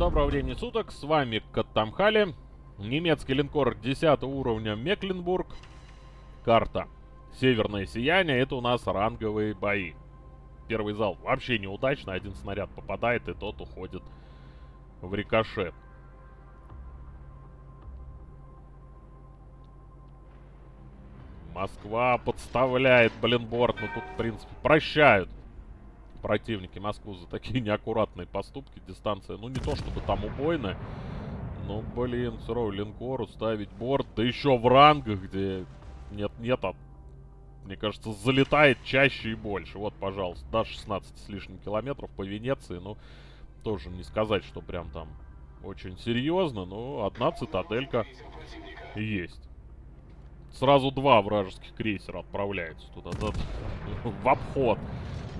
доброго времени суток, с вами Каттамхали, немецкий линкор 10 уровня Мекленбург, карта Северное Сияние, это у нас ранговые бои. Первый зал вообще неудачно, один снаряд попадает и тот уходит в рикошет. Москва подставляет Блинборд, но тут, в принципе, прощают противники Москву за такие неаккуратные поступки. Дистанция, ну, не то чтобы там убойная, но, блин, все равно линкору ставить борт, да еще в рангах, где нет-нет, а, мне кажется, залетает чаще и больше. Вот, пожалуйста, до 16 с лишним километров по Венеции, ну, тоже не сказать, что прям там очень серьезно, но одна цитаделька есть. Сразу два вражеских крейсера отправляются туда, да, в обход.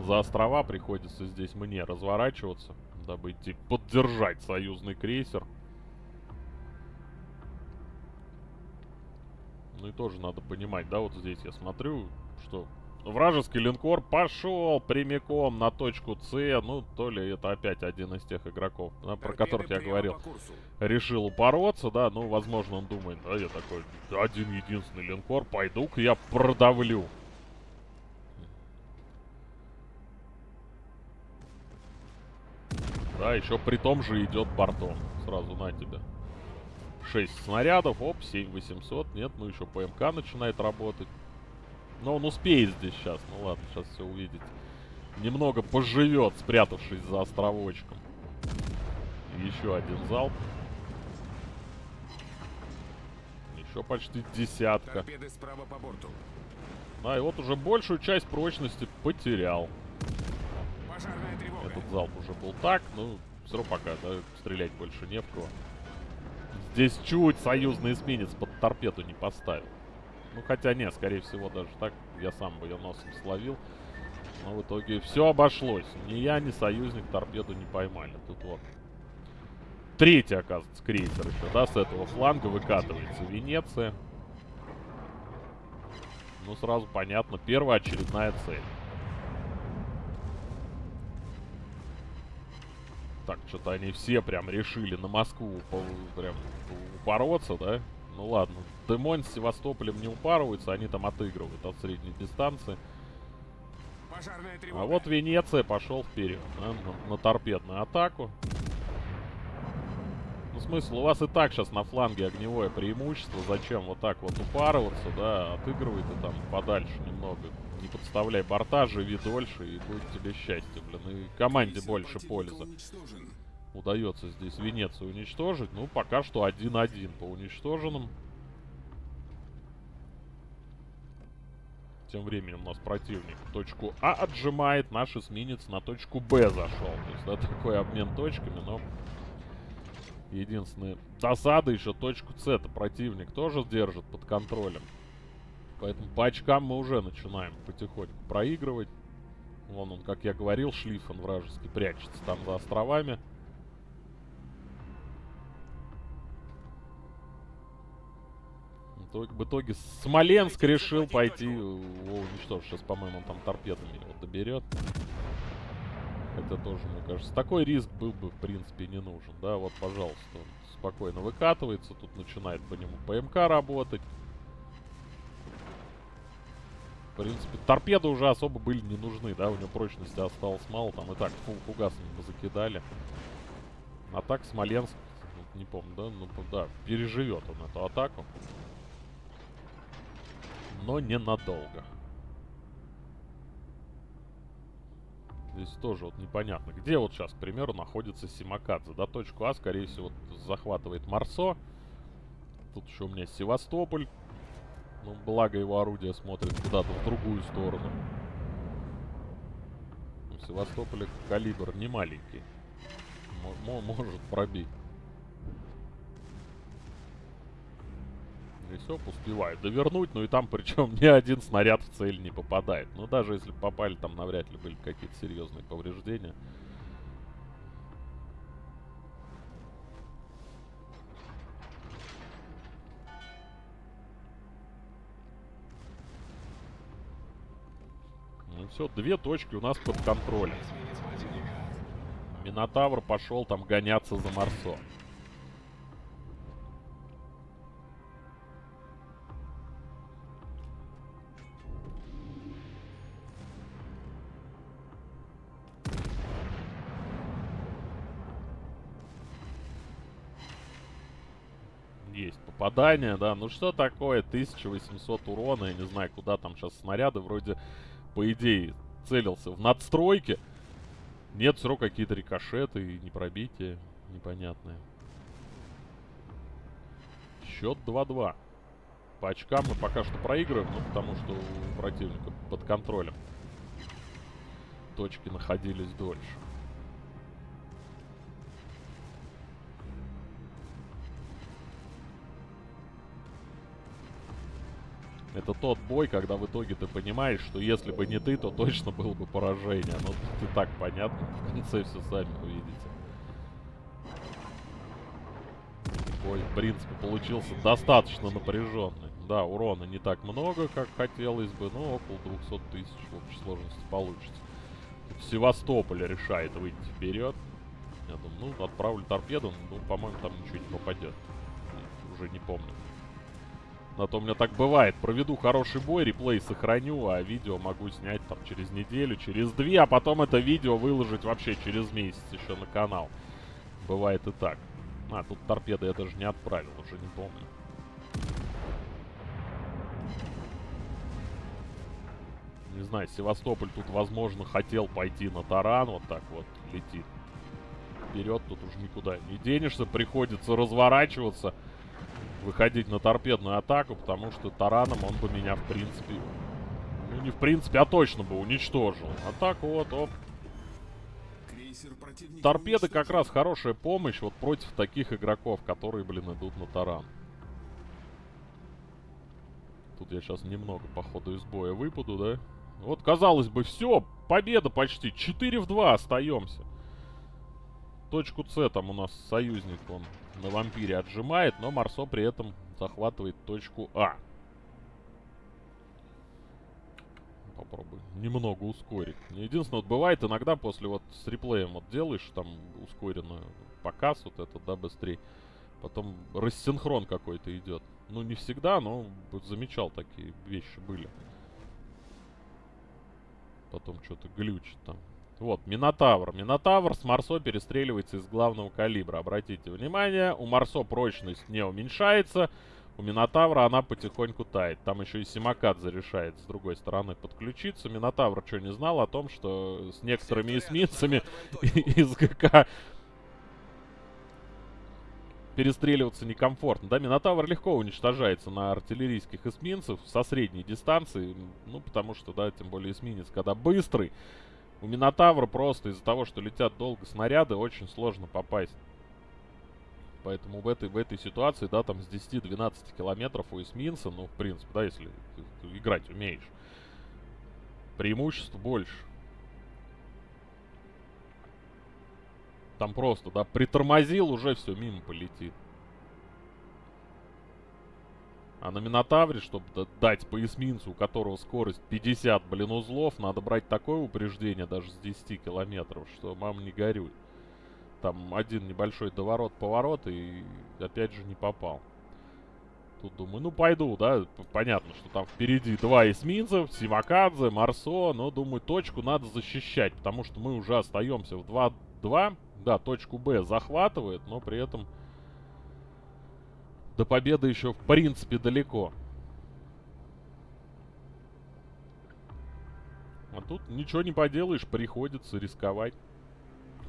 За острова приходится здесь мне разворачиваться, дабы идти поддержать союзный крейсер. Ну и тоже надо понимать, да, вот здесь я смотрю, что вражеский линкор пошел прямиком на точку С. Ну, то ли это опять один из тех игроков, да, про которых я говорил. Решил упороться, да, ну, возможно, он думает, да, я такой, один единственный линкор, пойду-ка я продавлю. Да, еще при том же идет бортом. Сразу на тебя. 6 снарядов, оп, 7800. Нет, ну еще ПМК начинает работать. Но он успеет здесь сейчас. Ну ладно, сейчас все увидите. Немного поживет, спрятавшись за островочком. Еще один залп. Еще почти десятка. Да, и вот уже большую часть прочности потерял. Этот залп уже был так, ну, все равно пока, да, стрелять больше не в кого. Здесь чуть союзный эсминец под торпеду не поставил. Ну, хотя нет, скорее всего, даже так я сам бы ее носом словил. Но в итоге все обошлось. Ни я, ни союзник торпеду не поймали. Тут вот третий, оказывается, крейсер еще, да, с этого фланга выкатывается Венеция. Ну, сразу понятно, первая очередная цель. Так, что-то они все прям решили на Москву прям упороться, да? Ну ладно. Демон с Севастополем не упарываются, они там отыгрывают от средней дистанции. А вот Венеция пошел вперед, да, на, на торпедную атаку. Ну, смысл, у вас и так сейчас на фланге огневое преимущество. Зачем вот так вот упарываться, да, отыгрывай ты там подальше немного. Не подставляй борта, живи дольше, и будет тебе счастье, блин. И команде больше пользы. Удается здесь Венецию уничтожить. Ну, пока что 1-1 по уничтоженным. Тем временем у нас противник точку А отжимает, наш эсминец на точку Б зашел. То есть, да, такой обмен точками, но... Единственная досада еще точку С это противник тоже держит под контролем. Поэтому по очкам мы уже начинаем потихоньку проигрывать. Вон он, как я говорил, шлиф он вражеский прячется там за островами. В итоге Смоленск решил пойти его уничтожить. Сейчас, по-моему, он там торпедами его доберет. Это тоже, мне кажется, такой риск был бы, в принципе, не нужен. Да, вот, пожалуйста, он спокойно выкатывается. Тут начинает по нему ПМК работать. В принципе, торпеды уже особо были не нужны, да, у него прочности осталось мало, там и так фу фугасами бы закидали. А так Смоленск, не помню, да, ну да, переживет он эту атаку. Но ненадолго. Здесь тоже вот непонятно. Где вот сейчас, к примеру, находится Симакадзе? Да, точку А, скорее всего, захватывает Марсо. Тут еще у меня Севастополь. Ну, благо его орудие смотрит куда-то в другую сторону. У Севастополя калибр не маленький. М может пробить. И все, успевает довернуть, ну и там причем ни один снаряд в цель не попадает. Ну даже если попали, там навряд ли были какие-то серьезные повреждения. Все, две точки у нас под контролем. Минотавр пошел там гоняться за Марсо. Есть попадание, да. Ну что такое? 1800 урона. Я не знаю, куда там сейчас снаряды. Вроде, по идее, целился в надстройке. Нет, все равно какие-то рикошеты и непробития непонятные. Счет 2-2. По очкам мы пока что проигрываем, ну потому что у противника под контролем. Точки находились дольше. Это тот бой, когда в итоге ты понимаешь, что если бы не ты, то точно было бы поражение. Но тут и так понятно, в конце все сами увидите. Бой, в принципе, получился достаточно напряженный. Да, урона не так много, как хотелось бы, но около 200 тысяч в общей сложности получится. Тут Севастополь решает выйти вперед. Я думаю, ну, отправлю торпеду, ну, по-моему, там ничего не попадет. Уже не помню. А то у меня так бывает. Проведу хороший бой, реплей сохраню, а видео могу снять там через неделю, через две, а потом это видео выложить вообще через месяц еще на канал. Бывает и так. А, тут торпеды я даже не отправил, уже не помню. Не знаю, Севастополь тут, возможно, хотел пойти на таран, вот так вот летит. Вперед тут уже никуда не денешься, приходится разворачиваться выходить на торпедную атаку, потому что тараном он бы меня, в принципе... Ну, не в принципе, а точно бы уничтожил. А так вот, оп. Торпеды как раз хорошая помощь вот против таких игроков, которые, блин, идут на таран. Тут я сейчас немного по ходу из боя выпаду, да? Вот, казалось бы, все, победа почти. 4 в 2 остаемся. Точку С там у нас союзник, он на вампире отжимает, но Марсо при этом захватывает точку А. Попробую немного ускорить. Единственное, вот бывает иногда после вот с реплеем вот делаешь там ускоренную показ вот этот, да, быстрее. Потом рассинхрон какой-то идет. Ну, не всегда, но замечал такие вещи были. Потом что-то глючит там. Вот, Минотавр. Минотавр с Марсо перестреливается из главного калибра. Обратите внимание, у Марсо прочность не уменьшается. У Минотавра она потихоньку тает. Там еще и Симакадзе решает с другой стороны подключиться. Минотавр что, не знал о том, что с некоторыми эсминцами из ГК перестреливаться некомфортно. Да, Минотавр легко уничтожается на артиллерийских эсминцев со средней дистанции. Ну, потому что, да, тем более эсминец, когда быстрый, у Минотавра просто из-за того, что летят долго снаряды, очень сложно попасть. Поэтому в этой, в этой ситуации, да, там с 10-12 километров у эсминца, ну, в принципе, да, если играть умеешь, преимуществ больше. Там просто, да, притормозил, уже все, мимо полетит. А на Минотавре, чтобы дать по эсминцу, у которого скорость 50, блин, узлов, надо брать такое упреждение даже с 10 километров, что мам не горюй. Там один небольшой доворот-поворот и опять же не попал. Тут думаю, ну пойду, да, понятно, что там впереди два эсминца, Симакадзе, Марсо, но думаю, точку надо защищать, потому что мы уже остаемся в 2-2. Да, точку Б захватывает, но при этом до победы еще в принципе далеко. А тут ничего не поделаешь, приходится рисковать.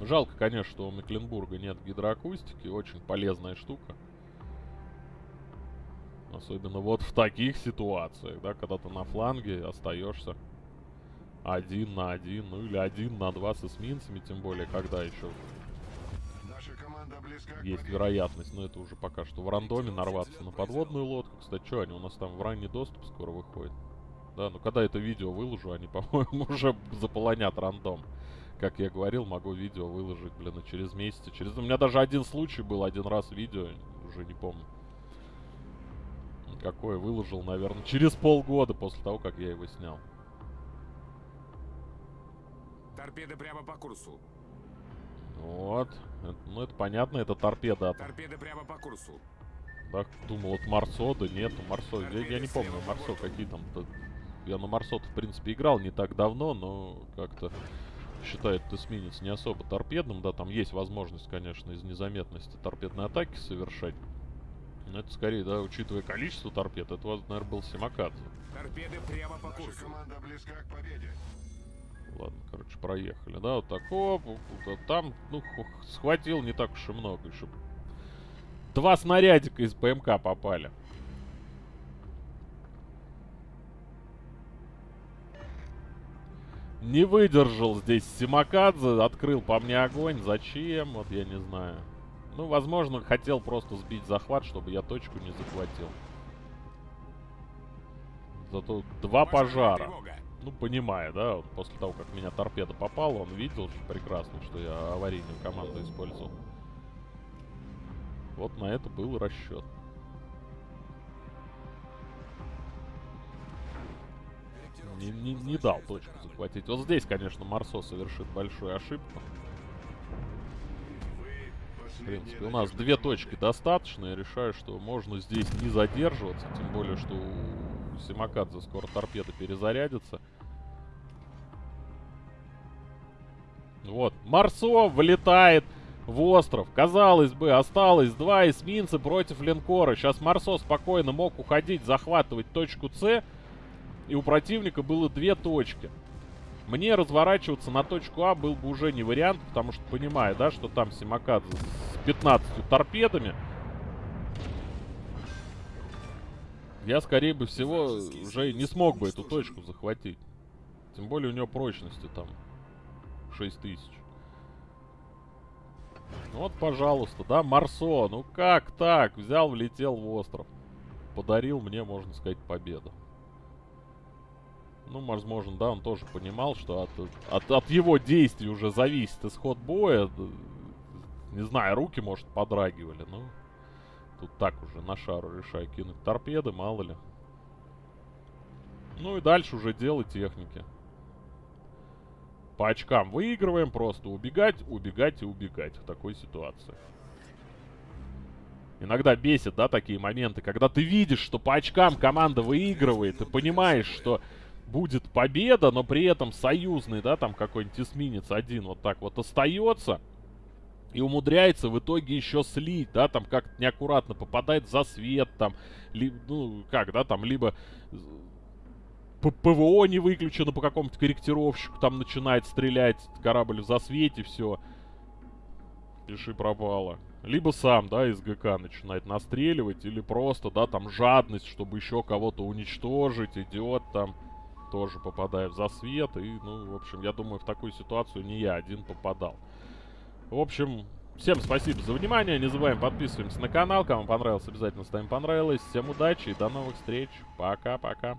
Жалко, конечно, что у Мекленбурга нет гидроакустики. Очень полезная штука. Особенно вот в таких ситуациях, да, когда ты на фланге остаешься один на один, ну или один на два с эсминцами, тем более, когда еще есть вероятность, но это уже пока что в рандоме нарваться на подводную лодку. Кстати, что они у нас там в ранний доступ скоро выходят? Да, ну когда это видео выложу, они, по-моему, уже заполонят рандом. Как я говорил, могу видео выложить, блин, и через месяц. Через... У меня даже один случай был, один раз видео, уже не помню. Какое выложил, наверное, через полгода после того, как я его снял. Торпеды прямо по курсу. Вот. Это, ну, это понятно, это торпеда. Торпеда прямо по курсу. Так, думал, вот Марсо, да нету Марсо. Я, я не помню, Марсо какие там... -то... Я на Марсо, в принципе, играл не так давно, но как-то считает эсминец не особо торпедным. Да, там есть возможность, конечно, из незаметности торпедной атаки совершать. Но это скорее, да, учитывая количество торпед, это, наверное, был Симакадзе. Торпеды прямо по курсу. команда близка к победе. Ладно, короче, проехали, да, вот так, оп, вот там, ну, схватил не так уж и много, еще два снарядика из ПМК попали. Не выдержал здесь Симакадзе, открыл по мне огонь, зачем, вот я не знаю. Ну, возможно, хотел просто сбить захват, чтобы я точку не захватил. Зато два пожара. Ну, понимая, да, вот после того, как меня торпеда попала, он видел прекрасно, что я аварийную команду использовал. Вот на это был расчет. Не, не, не дал точку захватить. Вот здесь, конечно, Марсо совершит большую ошибку. В принципе, у нас две точки достаточно. Я решаю, что можно здесь не задерживаться. Тем более, что у Симакадзе скоро торпеда перезарядится. Вот. Марсо влетает в остров. Казалось бы, осталось два эсминца против линкора. Сейчас Марсо спокойно мог уходить, захватывать точку С. И у противника было две точки. Мне разворачиваться на точку А был бы уже не вариант, потому что понимаю, да, что там Симакадзе с 15 торпедами. Я, скорее бы всего, уже не смог бы эту точку захватить. Тем более у него прочности там 6000. Вот, пожалуйста, да, Марсо. Ну как так? Взял, влетел в остров. Подарил мне, можно сказать, победу. Ну, возможно, да, он тоже понимал, что от, от, от его действий уже зависит исход боя. Не знаю, руки, может, подрагивали, но... Тут так уже на шару решаю кинуть торпеды, мало ли. Ну и дальше уже дело техники. По очкам выигрываем, просто убегать, убегать и убегать в такой ситуации. Иногда бесит, да, такие моменты, когда ты видишь, что по очкам команда выигрывает, ты понимаешь, что будет победа, но при этом союзный, да, там какой-нибудь эсминец один вот так вот остается. И умудряется в итоге еще слить, да, там как-то неаккуратно попадает за свет, там, ли, ну, как, да, там, либо ПВО не выключено по какому-то корректировщику, там начинает стрелять корабль в засвете, все. Пиши пропало. Либо сам, да, из ГК начинает настреливать, или просто, да, там жадность, чтобы еще кого-то уничтожить, идет там тоже попадаю в засвет. И, ну, в общем, я думаю, в такую ситуацию не я один попадал. В общем, всем спасибо за внимание. Не забываем подписываемся на канал. Кому понравилось, обязательно ставим понравилось. Всем удачи и до новых встреч. Пока-пока.